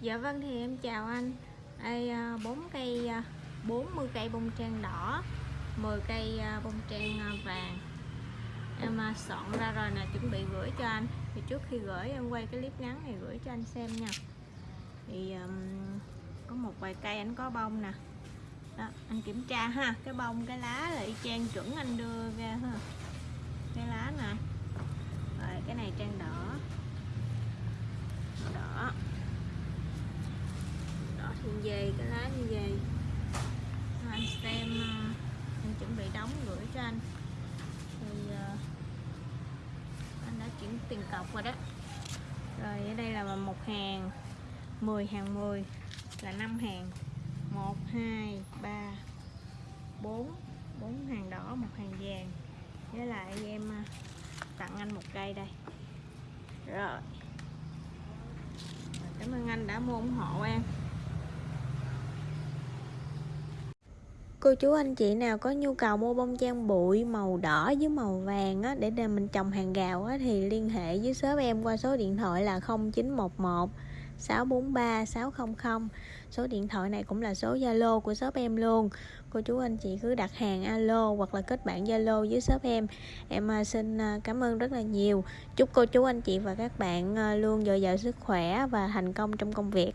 Dạ vâng thì em chào anh. Đây à, bốn 4 cây à, 40 cây bông trang đỏ 10 cây à, bông trang vàng. Em soạn ra rồi nè chuẩn bị gửi cho anh. Thì trước khi gửi em quay cái clip ngắn này gửi cho anh xem nha. Thì um, có một vài cây anh có bông nè. Đó, anh kiểm tra ha cái bông cái lá là y chang chuẩn anh đưa ra ha. Cái lá nè rồi cái này trang đỏ đỏ đỏ về cái lá như vậy anh xem ờ, anh chuẩn bị đóng gửi cho anh. Thì ờ, anh đã chuyển tiền cọc rồi đó. Rồi ở đây là một hàng 10 hàng 10 là 5 hàng. 1 2 3 4 4 hàng đỏ một hàng vàng. Với lại em à, tặng anh một cây đây. Rồi, cảm ơn anh đã mua ủng hộ em. Cô chú anh chị nào có nhu cầu mua bông trang bụi màu đỏ với màu vàng á, để để mình trồng hàng gạo á, thì liên hệ với shop em qua số điện thoại là 0911 643 600 số điện thoại này cũng là số Zalo của shop em luôn. Cô chú anh chị cứ đặt hàng alo hoặc là kết bạn Zalo với shop em. Em à, xin à, cảm ơn rất là nhiều. Chúc cô chú anh chị và các bạn à, luôn dồi dào sức khỏe và thành công trong công việc.